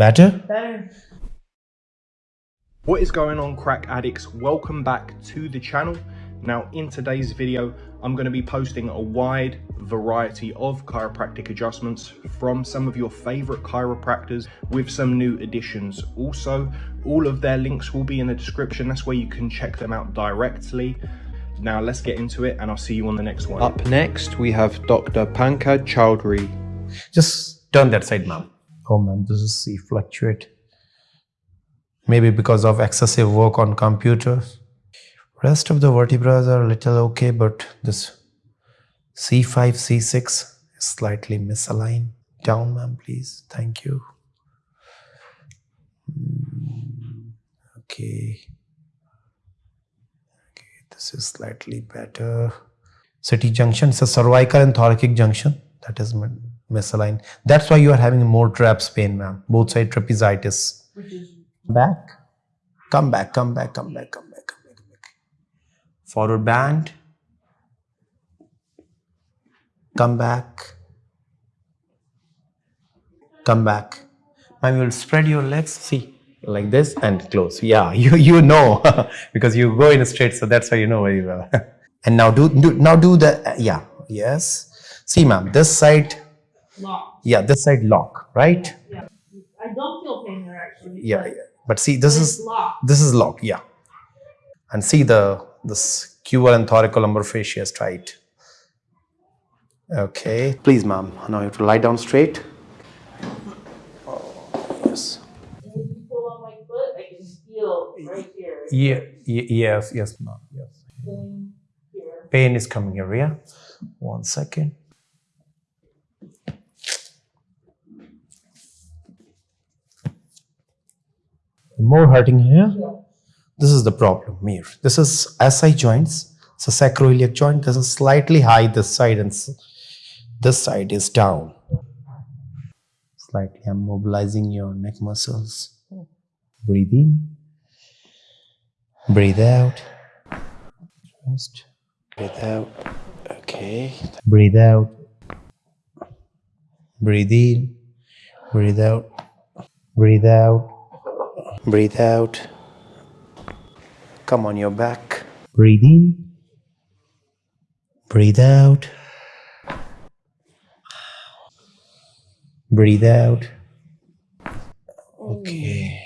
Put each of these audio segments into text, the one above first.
Better? Better. What is going on crack addicts? Welcome back to the channel. Now in today's video, I'm going to be posting a wide variety of chiropractic adjustments from some of your favorite chiropractors with some new additions. Also, all of their links will be in the description. That's where you can check them out directly. Now let's get into it and I'll see you on the next one. Up next, we have Dr. Pankaj Chowdhury. Just turn that side, ma'am. Oh, ma'am, this is C fluctuate. Maybe because of excessive work on computers. Rest of the vertebrae are a little okay, but this C5, C6 is slightly misaligned. Down, ma'am, please. Thank you. Hmm, okay. Okay, this is slightly better. CT junction is a cervical and thoracic junction. That is misaligned. That's why you are having more traps pain, ma'am. Both side trapezitis. Back. Come back, come back, come back, come back Come back. forward band, come back, come back. Now you will spread your legs, see, like this and close. Yeah, you, you know, because you go in straight, so that's why you know very well. and now do, do now do the, yeah, yes. See ma'am, this side, lock. yeah, this side lock, right? Yeah, I don't feel pain there actually. Yeah, yeah. but see, this is, lock. this is lock, yeah. And see the this QL and thoracolumbar fascia is tight. Okay, please ma'am, now you have to lie down straight. Oh, yes. And if you pull on my foot, I can feel right here. Yeah, yes, yes, ma'am, yes. Pain here. Pain is coming here, yeah? One second. More hurting here? This is the problem here. This is SI joints. It's a sacroiliac joint. This is slightly high this side and this side is down. Slightly, I'm mobilizing your neck muscles. Breathe in. Breathe out. Just breathe out. Okay. Breathe out. Breathe in. Breathe out. Breathe out. Breathe out. Come on your back. Breathe in. Breathe out. Breathe out. Okay.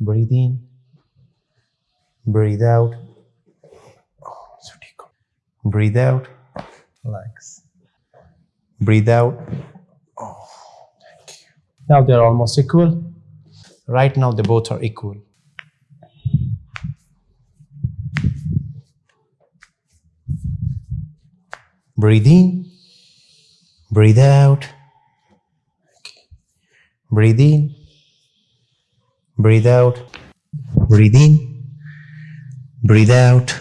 Breathe in. Breathe out. Breathe out. Relax. Breathe out. Oh, thank you. Now they're almost equal. Right now they both are equal. Breathe in, breathe out. Breathe in, breathe out. Breathe in, breathe out.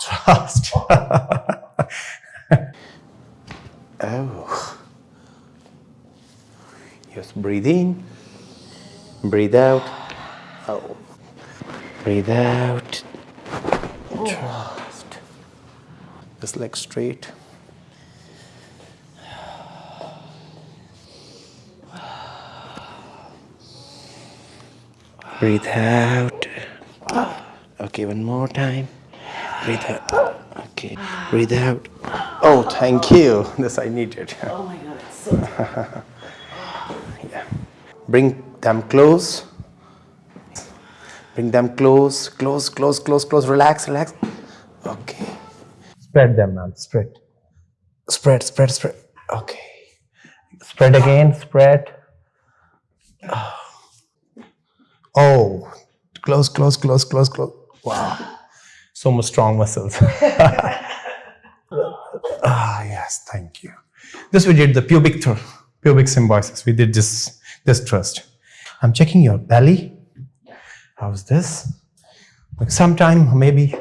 trust. oh. Yes, breathe in, breathe out. Oh. Breathe out. Trust. This leg straight. Breathe out. Okay, one more time. Breathe out. Okay, breathe out. Oh, thank you. This I needed. Oh my god, it's so yeah. Bring them close. Bring them close, close, close, close, close. Relax, relax. Okay. Spread them, man. Spread. Spread, spread, spread. Okay. Spread again. Spread. Oh, close, close, close, close, close. Wow. So much strong muscles. ah, yes. Thank you. This we did the pubic pubic symphysis. We did this, this thrust. I'm checking your belly. How's this? Like sometime maybe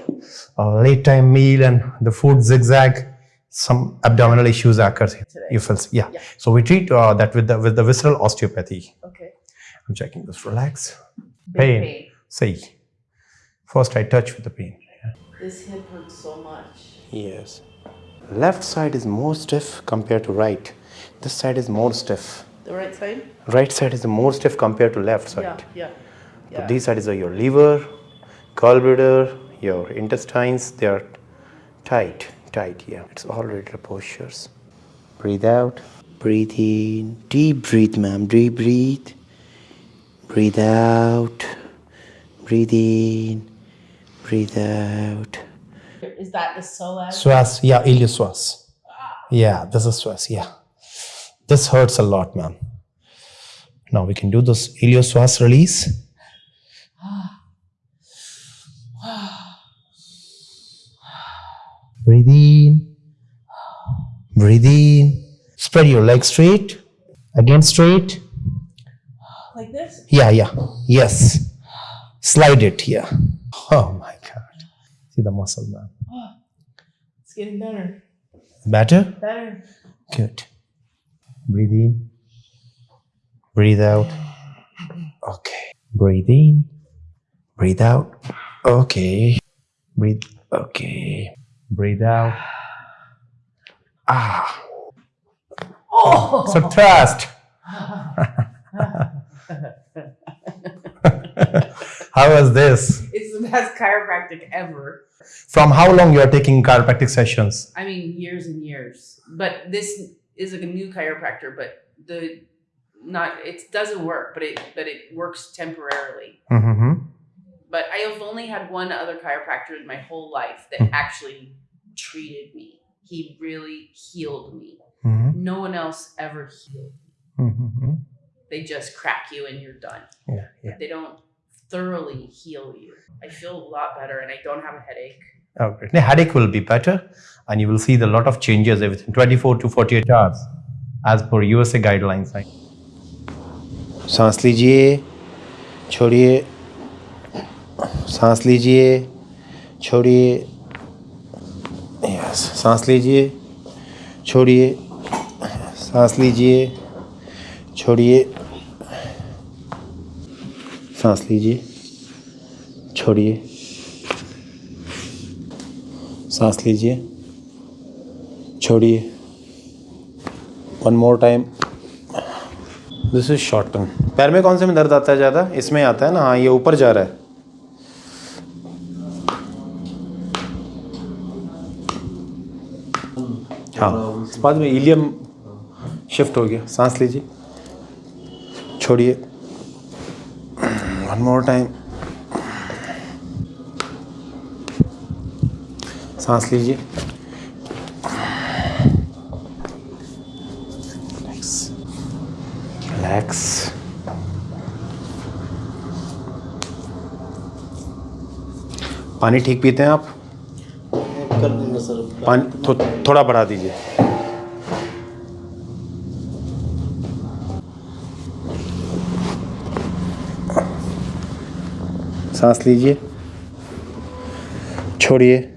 uh, late time meal and the food zigzag, some abdominal issues occur. You feel, yeah. yeah. So we treat uh, that with the with the visceral osteopathy. Okay. I'm checking this. Relax. Pain. pain. See. First I touch with the pain. Yeah. This hip hurts so much. Yes. Left side is more stiff compared to right. This side is more stiff. The right side? Right side is the more stiff compared to left side. Yeah, yeah. So Yeah. these sides are your liver, gallbladder, your intestines. They are tight, tight. Yeah, it's all regular postures. Breathe out. Breathe in. Deep breathe, ma'am. Deep breathe. Breathe out. Breathe in. Breathe out. Is that the psoas? Swas, yeah, iliopsoas. Ah. Yeah, this is psoas, yeah. This hurts a lot, ma'am. Now we can do this iliopsoas release. Breathe in. Breathe in. Spread your legs straight. Again straight. Like this? Yeah, yeah. Yes. Slide it, here. Oh my god. See the muscle, man. It's getting better. Better? Better. Good. Breathe in. Breathe out. Okay. Breathe in. Breathe out. Okay. Breathe. Okay. Breathe out. Ah. Oh! So trust. How was this? It's the best chiropractic ever. From how long you are taking chiropractic sessions? I mean, years and years. But this is a new chiropractor, but the not it doesn't work, but it but it works temporarily. Mm-hmm. But I have only had one other chiropractor in my whole life that Mhm. actually treated me. He really healed me. Mm-hmm. No one else ever healed. Mm-hmm. They just crack you and you're done. Yeah, yeah. They don't thoroughly heal you. I feel a lot better and I don't have a headache. Oh, great. The headache will be better, and you will see the lot of changes within 24 to 48 hours, as per USA guidelines. सांस लीजिए छोड़िए सांस लीजिए छोड़िए yes सांस लीजिए छोड़िए सांस लीजिए छोड़िए सांस लीजिए छोड़िए सांस लीजिए। छोड़िए। One more time this is short term पैर में कौन से में दर्द आता है ज़्यादा? इसमें आता है ना? हाँ ये ऊपर जा रहा है। हाँ। बाद में इलियम शिफ्ट हो गया। सांस लीजिए। छोड़िए। वन मोर टाइम सांस लीजिए। रिलैक्स पानी ठीक पीते हैं आप? कर देंगे सर। पानी थो, थोड़ा बढ़ा दीजिए। सांस लीजिए। छोड़िए।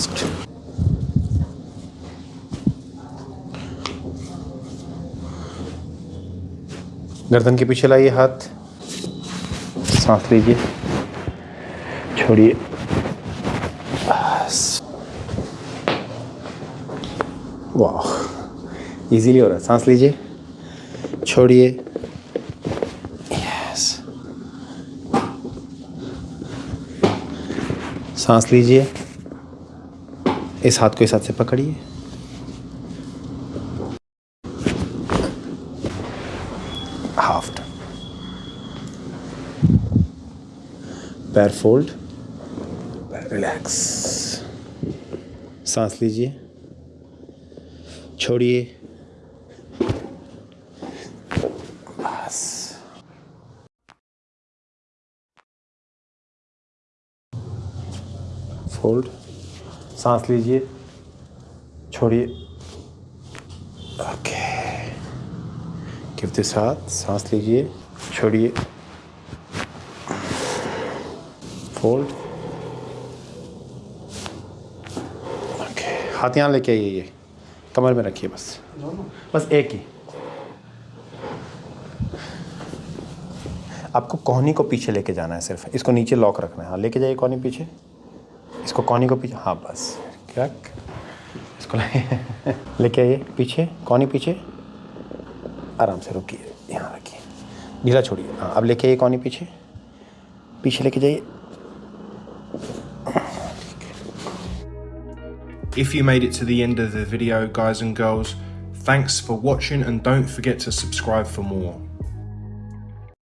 Just. गर्दन के पीछे लाइए हाथ। सांस लीजिए। छोड़िए। वाह। इजीली हो रहा है। सांस लीजिए। छोड़िए। यस सांस लीजिए। इस हाथ को इस हाथ से पकड़िए। हाफ़ पैर फोल्ड रिलैक्स सांस लीजिए। छोड़िए। फोल्ड सांस लीजिए छोड़िए। ओके हाथ सांस लीजिए छोड़िए। फोल्ड ओके हाथ यहाँ लेके आइए ये। कमर में रखिए बस। बस एक ही। आपको कोहनी को पीछे लेके जाना है सिर्फ़। इसको नीचे लॉक रखना है। हाँ लेके जाइए कोहनी पीछे। इसको कोहनी को पीछे हाँ बस क्या इसको लेके आइए पीछे कोहनी पीछे आराम से रुकिए यहाँ रखिए ढीला छोड़िए हाँ अब लेके आइए कौनी पीछे पीछे लेके जाइए If you made it to the end of the video, guys and girls, thanks for watching and don't forget to subscribe for more.